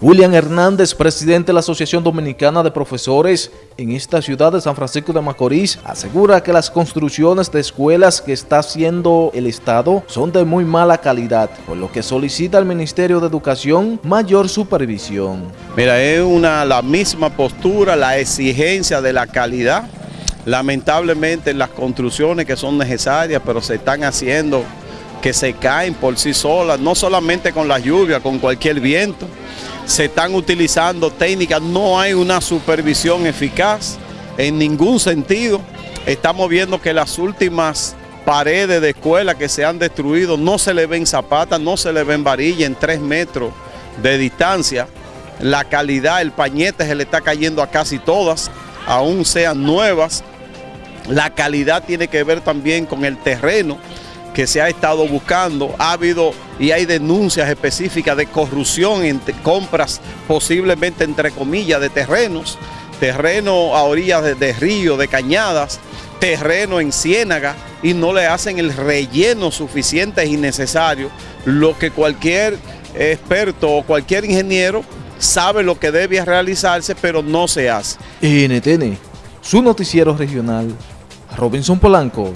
William Hernández, presidente de la Asociación Dominicana de Profesores en esta ciudad de San Francisco de Macorís, asegura que las construcciones de escuelas que está haciendo el Estado son de muy mala calidad, por lo que solicita al Ministerio de Educación mayor supervisión. Mira, es una, la misma postura, la exigencia de la calidad. Lamentablemente las construcciones que son necesarias, pero se están haciendo que se caen por sí solas, no solamente con la lluvia, con cualquier viento. Se están utilizando técnicas, no hay una supervisión eficaz en ningún sentido. Estamos viendo que las últimas paredes de escuela que se han destruido no se le ven zapatas, no se le ven varillas en tres metros de distancia. La calidad, el pañete se le está cayendo a casi todas, aún sean nuevas. La calidad tiene que ver también con el terreno que se ha estado buscando. Ha habido y hay denuncias específicas de corrupción en compras posiblemente entre comillas de terrenos, terreno a orillas de, de río, de cañadas, terreno en ciénaga y no le hacen el relleno suficiente y necesario, lo que cualquier experto o cualquier ingeniero sabe lo que debe realizarse, pero no se hace. NTN, su noticiero regional, Robinson Polanco.